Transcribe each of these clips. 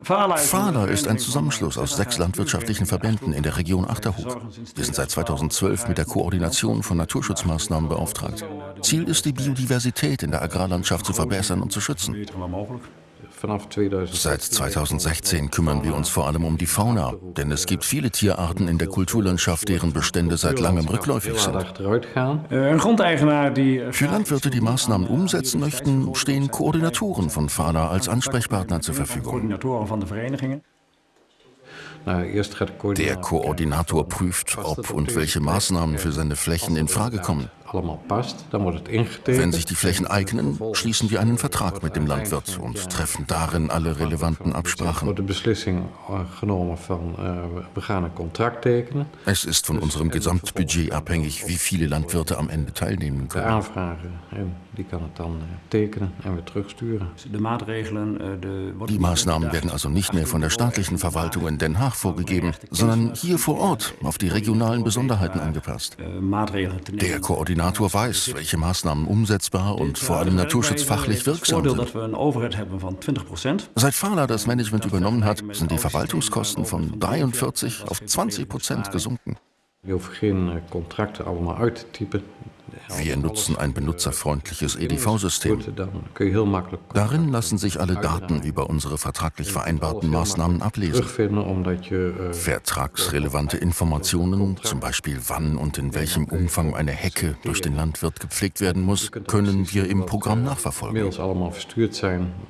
FALA ist ein Zusammenschluss aus sechs landwirtschaftlichen Verbänden in der Region Achterhoek. Wir sind seit 2012 mit der Koordination von Naturschutzmaßnahmen beauftragt. Ziel ist, die Biodiversität in der Agrarlandschaft zu verbessern und zu schützen. Seit 2016 kümmern wir uns vor allem um die Fauna, denn es gibt viele Tierarten in der Kulturlandschaft, deren Bestände seit langem rückläufig sind. Für Landwirte, die Maßnahmen umsetzen möchten, stehen Koordinatoren von FALA als Ansprechpartner zur Verfügung. Der Koordinator prüft, ob und welche Maßnahmen für seine Flächen in Frage kommen. Wenn sich die Flächen eignen, schließen wir einen Vertrag mit dem Landwirt und treffen darin alle relevanten Absprachen. Es ist von unserem Gesamtbudget abhängig, wie viele Landwirte am Ende teilnehmen können. Die Maßnahmen werden also nicht mehr von der staatlichen Verwaltung in Den Haag vorgegeben, sondern hier vor Ort auf die regionalen Besonderheiten angepasst. Der Koordinator Koordinator weiß, welche Maßnahmen umsetzbar und vor allem naturschutzfachlich wirksam sind. Seit Fala das Management übernommen hat, sind die Verwaltungskosten von 43 auf 20 Prozent gesunken. Je hoeft geen contracten allemaal uit te typen. Wir nutzen ein benutzerfreundliches EDV-System. Darin lassen sich alle Daten über unsere vertraglich vereinbarten Maßnahmen ablesen. Vertragsrelevante Informationen, zum Beispiel wann und in welchem Umfang eine Hecke durch den Landwirt gepflegt werden muss, können wir im Programm nachverfolgen.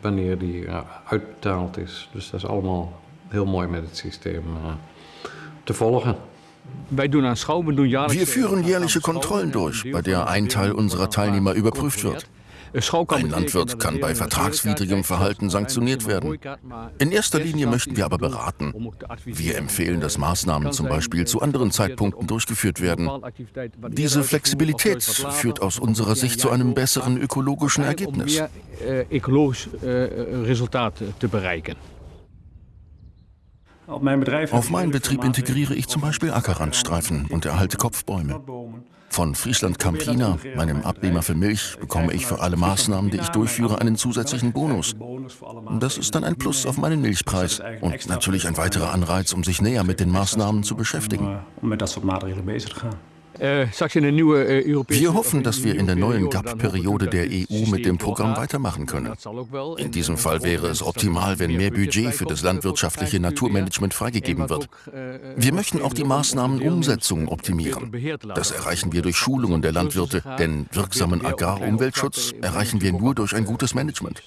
wanneer die uitbetaald is. Dus dat is allemaal heel mooi met het systeem te volgen. Wir führen jährliche Kontrollen durch, bei der ein Teil unserer Teilnehmer überprüft wird. Ein Landwirt kann bei vertragswidrigem Verhalten sanktioniert werden. In erster Linie möchten wir aber beraten. Wir empfehlen, dass Maßnahmen zum Beispiel zu anderen Zeitpunkten durchgeführt werden. Diese Flexibilität führt aus unserer Sicht zu einem besseren ökologischen Ergebnis. Auf meinem Betrieb integriere ich zum Beispiel Ackerrandstreifen und erhalte Kopfbäume. Von Friesland Campina, meinem Abnehmer für Milch, bekomme ich für alle Maßnahmen, die ich durchführe, einen zusätzlichen Bonus. Das ist dann ein Plus auf meinen Milchpreis und natürlich ein weiterer Anreiz, um sich näher mit den Maßnahmen zu beschäftigen. Äh, äh, wir hoffen, dass wir in der neuen GAP-Periode der EU mit dem Programm weitermachen können. In diesem Fall wäre es optimal, wenn mehr Budget für das landwirtschaftliche Naturmanagement freigegeben wird. Wir möchten auch die Maßnahmenumsetzung optimieren. Das erreichen wir durch Schulungen der Landwirte, denn wirksamen Agrarumweltschutz erreichen wir nur durch ein gutes Management.